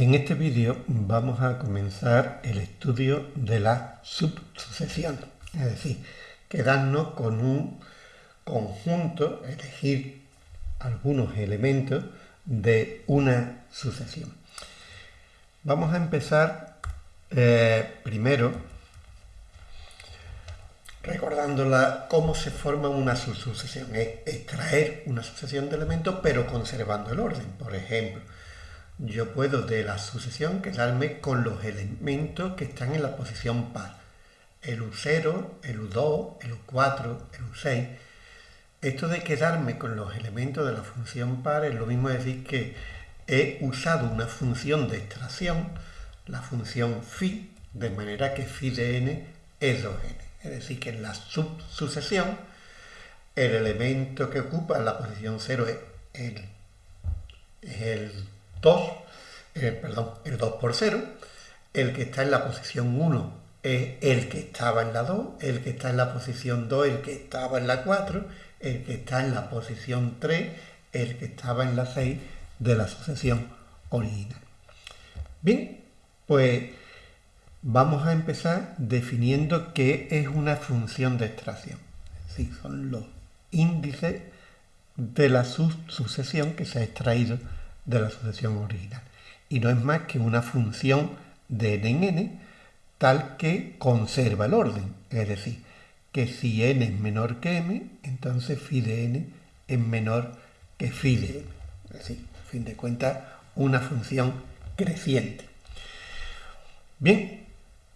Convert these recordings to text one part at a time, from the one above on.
En este vídeo vamos a comenzar el estudio de la subsucesión, es decir, quedarnos con un conjunto, elegir algunos elementos de una sucesión. Vamos a empezar eh, primero recordando cómo se forma una subsucesión. Es extraer una sucesión de elementos pero conservando el orden. Por ejemplo, yo puedo de la sucesión quedarme con los elementos que están en la posición par. El U0, el U2, el U4, el U6. Esto de quedarme con los elementos de la función par es lo mismo decir que he usado una función de extracción, la función phi, de manera que phi de n es 2n. Es decir, que en la subsucesión el elemento que ocupa la posición 0 es el, es el 2, eh, perdón, el 2 por 0, el que está en la posición 1 es el que estaba en la 2, el que está en la posición 2 el que estaba en la 4, el que está en la posición 3, el que estaba en la 6 de la sucesión original. Bien, pues vamos a empezar definiendo qué es una función de extracción. Sí, son los índices de la sucesión que se ha extraído de la sucesión original. Y no es más que una función de n en n tal que conserva el orden. Es decir, que si n es menor que m, entonces phi de n es menor que phi de m. Es decir, a fin de cuentas, una función creciente. Bien,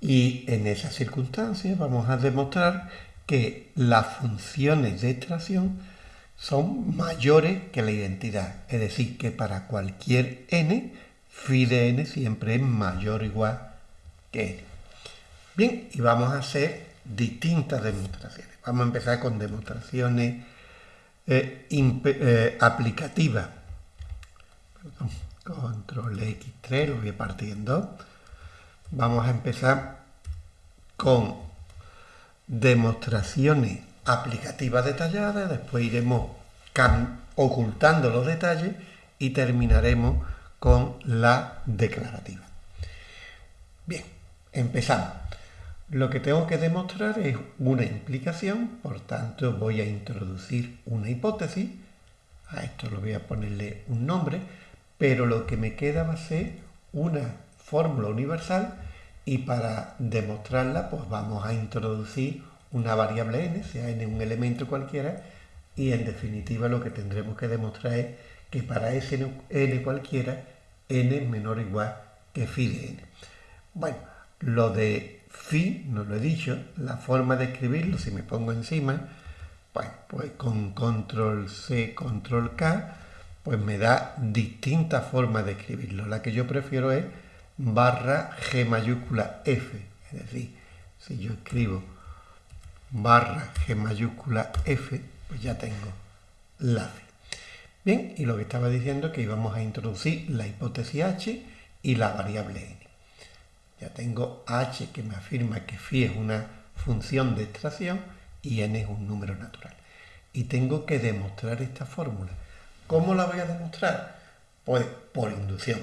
y en esas circunstancias vamos a demostrar que las funciones de extracción son mayores que la identidad. Es decir, que para cualquier n, phi de n siempre es mayor o igual que n. Bien, y vamos a hacer distintas demostraciones. Vamos a empezar con demostraciones eh, eh, aplicativas. control X3, lo voy a partir en dos. Vamos a empezar con demostraciones aplicativas detalladas, después iremos ocultando los detalles y terminaremos con la declarativa. Bien, empezamos. Lo que tengo que demostrar es una implicación, por tanto voy a introducir una hipótesis, a esto lo voy a ponerle un nombre, pero lo que me queda va a ser una fórmula universal y para demostrarla pues vamos a introducir una variable n, sea n un elemento cualquiera, y en definitiva lo que tendremos que demostrar es que para ese n cualquiera, n es menor o igual que phi de n. Bueno, lo de phi, no lo he dicho, la forma de escribirlo, si me pongo encima, bueno, pues con control C, control K, pues me da distintas formas de escribirlo. La que yo prefiero es barra G mayúscula F, es decir, si yo escribo barra G mayúscula F, pues ya tengo la phi. Bien, y lo que estaba diciendo es que íbamos a introducir la hipótesis H y la variable n. Ya tengo H que me afirma que phi es una función de extracción y n es un número natural. Y tengo que demostrar esta fórmula. ¿Cómo la voy a demostrar? Pues por inducción.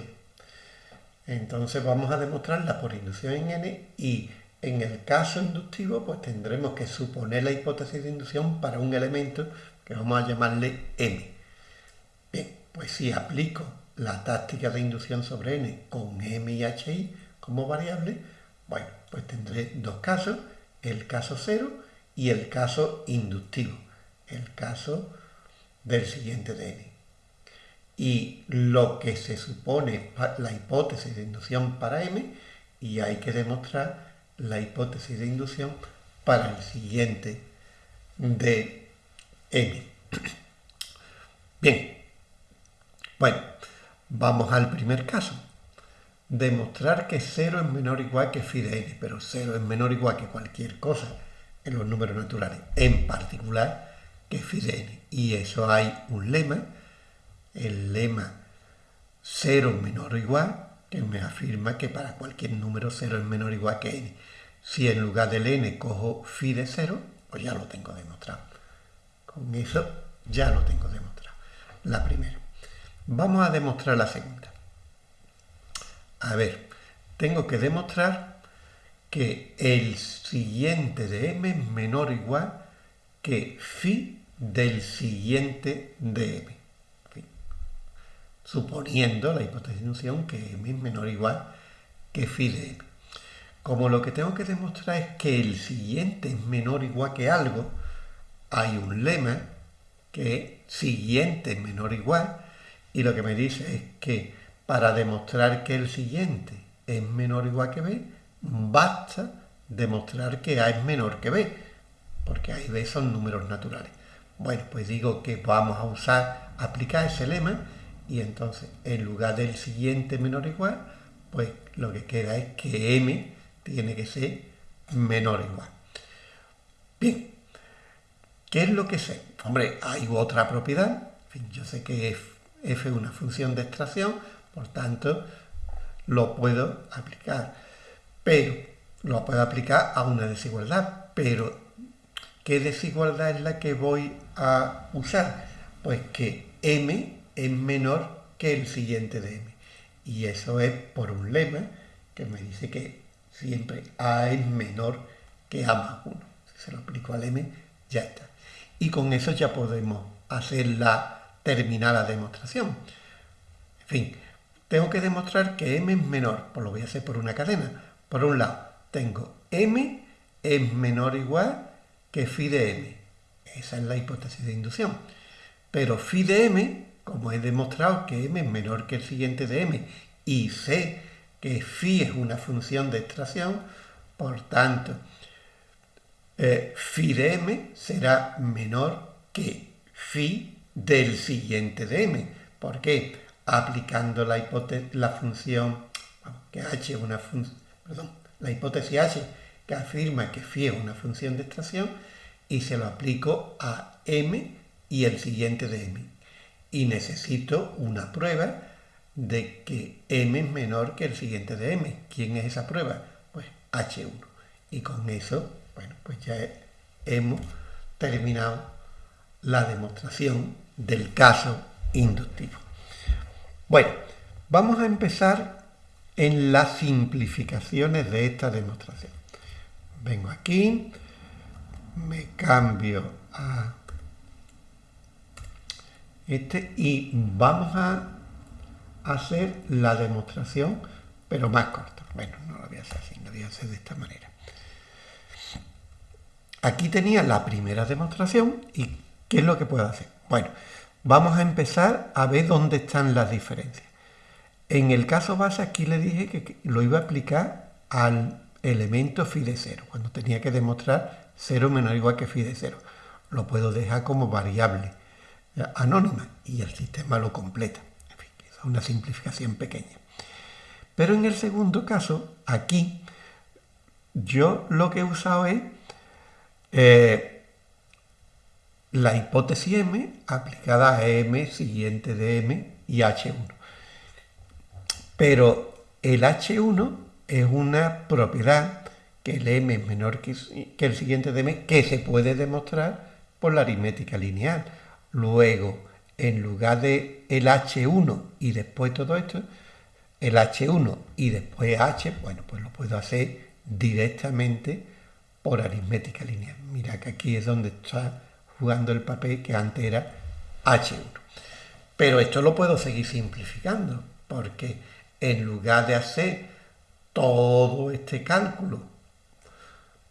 Entonces vamos a demostrarla por inducción en n y en el caso inductivo, pues tendremos que suponer la hipótesis de inducción para un elemento que vamos a llamarle m. Bien, pues si aplico la táctica de inducción sobre n con m y hi como variable, bueno, pues tendré dos casos, el caso cero y el caso inductivo, el caso del siguiente de n. Y lo que se supone la hipótesis de inducción para m, y hay que demostrar la hipótesis de inducción para el siguiente de n. Bien, bueno, vamos al primer caso. Demostrar que 0 es menor o igual que phi de n, pero 0 es menor o igual que cualquier cosa en los números naturales, en particular que phi de n. Y eso hay un lema, el lema 0 menor o igual que me afirma que para cualquier número 0 es menor o igual que n. Si en lugar del n cojo phi de 0, pues ya lo tengo demostrado. Con eso ya lo tengo demostrado. La primera. Vamos a demostrar la segunda. A ver, tengo que demostrar que el siguiente de m es menor o igual que phi del siguiente de m. Suponiendo la hipótesis de inducción que m es menor o igual que phi de m. Como lo que tengo que demostrar es que el siguiente es menor o igual que algo, hay un lema que siguiente es menor o igual, y lo que me dice es que para demostrar que el siguiente es menor o igual que b, basta demostrar que a es menor que b, porque a y b son números naturales. Bueno, pues digo que vamos a usar, aplicar ese lema, y entonces en lugar del siguiente menor o igual, pues lo que queda es que m tiene que ser menor o igual. Bien, ¿qué es lo que sé? Hombre, hay otra propiedad, yo sé que f es una función de extracción, por tanto, lo puedo aplicar. Pero, lo puedo aplicar a una desigualdad, pero ¿qué desigualdad es la que voy a usar? Pues que m es menor que el siguiente de m. Y eso es por un lema que me dice que siempre A es menor que A más 1. Si se lo aplico al M, ya está. Y con eso ya podemos hacer la terminada demostración. En fin, tengo que demostrar que M es menor, pues lo voy a hacer por una cadena. Por un lado, tengo M es menor o igual que phi de M. Esa es la hipótesis de inducción. Pero phi de M, como he demostrado que M es menor que el siguiente de M y sé que phi es una función de extracción, por tanto, eh, phi de m será menor que phi del siguiente de m. ¿Por qué? Aplicando la, la función, que h una función, perdón, la hipótesis h que afirma que phi es una función de extracción y se lo aplico a m y el siguiente de m. Y necesito una prueba de que m es menor que el siguiente de m. ¿Quién es esa prueba? Pues h1. Y con eso, bueno, pues ya hemos terminado la demostración del caso inductivo. Bueno, vamos a empezar en las simplificaciones de esta demostración. Vengo aquí, me cambio a este y vamos a hacer la demostración, pero más corta. Bueno, no lo voy a hacer así, lo voy a hacer de esta manera. Aquí tenía la primera demostración y ¿qué es lo que puedo hacer? Bueno, vamos a empezar a ver dónde están las diferencias. En el caso base aquí le dije que lo iba a aplicar al elemento phi de 0, cuando tenía que demostrar 0 menor o igual que phi de 0. Lo puedo dejar como variable anónima y el sistema lo completa una simplificación pequeña. Pero en el segundo caso, aquí, yo lo que he usado es eh, la hipótesis M aplicada a M siguiente de M y H1. Pero el H1 es una propiedad que el M es menor que el siguiente de M, que se puede demostrar por la aritmética lineal. Luego, en lugar de el H1 y después todo esto, el H1 y después H, bueno, pues lo puedo hacer directamente por aritmética lineal. Mira que aquí es donde está jugando el papel que antes era H1. Pero esto lo puedo seguir simplificando, porque en lugar de hacer todo este cálculo,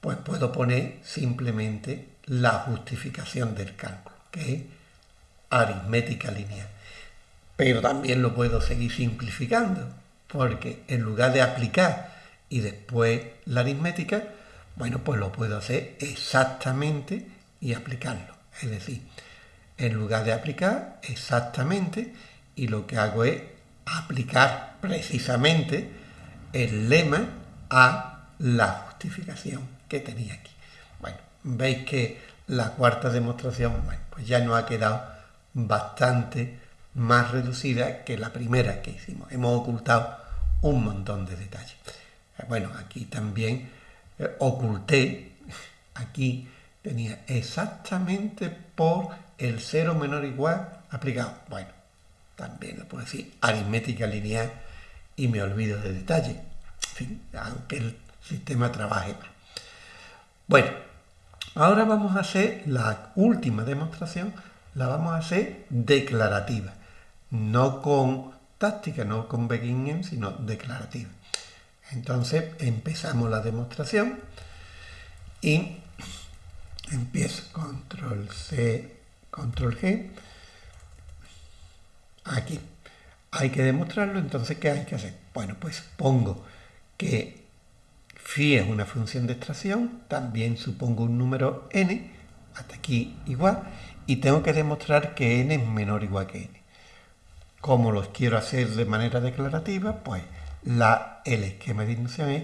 pues puedo poner simplemente la justificación del cálculo, que es aritmética lineal. Pero también lo puedo seguir simplificando, porque en lugar de aplicar y después la aritmética, bueno, pues lo puedo hacer exactamente y aplicarlo. Es decir, en lugar de aplicar exactamente, y lo que hago es aplicar precisamente el lema a la justificación que tenía aquí. Bueno, veis que la cuarta demostración, bueno, pues ya no ha quedado bastante más reducida que la primera que hicimos. Hemos ocultado un montón de detalles. Eh, bueno, aquí también eh, oculté, aquí tenía exactamente por el cero menor igual aplicado. Bueno, también lo puedo decir aritmética lineal y me olvido de detalle. En fin, aunque el sistema trabaje mal. Bueno, ahora vamos a hacer la última demostración, la vamos a hacer declarativa, no con táctica, no con beginning, sino declarativa. Entonces empezamos la demostración y empiezo control C, control G, aquí. Hay que demostrarlo, entonces ¿qué hay que hacer? Bueno, pues pongo que phi es una función de extracción, también supongo un número n, hasta aquí igual, y tengo que demostrar que n es menor o igual que n. Como los quiero hacer de manera declarativa, pues la, el esquema de inducción es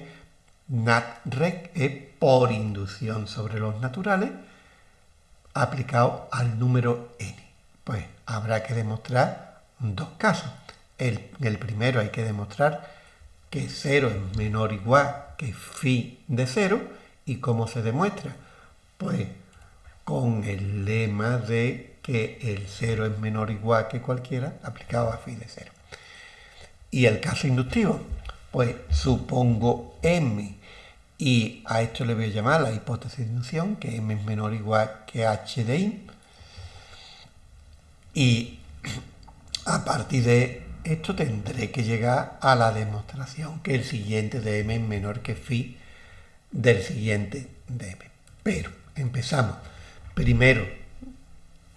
NatRec es por inducción sobre los naturales aplicado al número n. Pues habrá que demostrar dos casos. El, el primero hay que demostrar que 0 es menor o igual que phi de 0. ¿Y cómo se demuestra? Pues con el lema de que el 0 es menor o igual que cualquiera aplicado a phi de 0. Y el caso inductivo, pues supongo m y a esto le voy a llamar la hipótesis de inducción, que m es menor o igual que h de i. Y a partir de esto tendré que llegar a la demostración que el siguiente de m es menor que phi del siguiente de m. Pero empezamos. Primero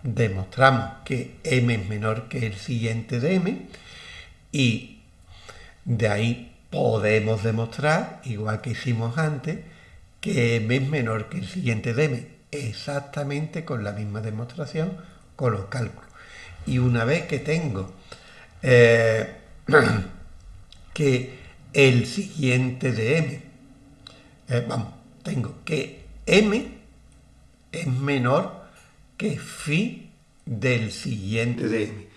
demostramos que m es menor que el siguiente de m y de ahí podemos demostrar, igual que hicimos antes, que m es menor que el siguiente de m, exactamente con la misma demostración con los cálculos. Y una vez que tengo eh, que el siguiente de m, eh, vamos, tengo que m es menor que phi del siguiente de m.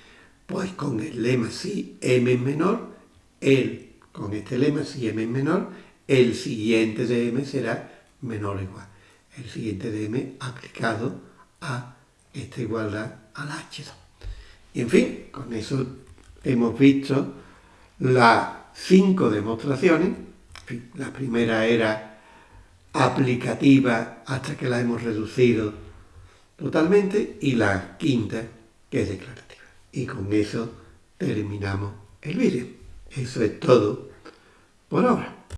Pues con el lema si m es menor, el, con este lema si m es menor, el siguiente de m será menor o igual. El siguiente de m aplicado a esta igualdad a la h2. Y en fin, con eso hemos visto las cinco demostraciones. La primera era aplicativa hasta que la hemos reducido totalmente y la quinta que es declarativa. Y con eso terminamos el vídeo. Eso es todo por ahora.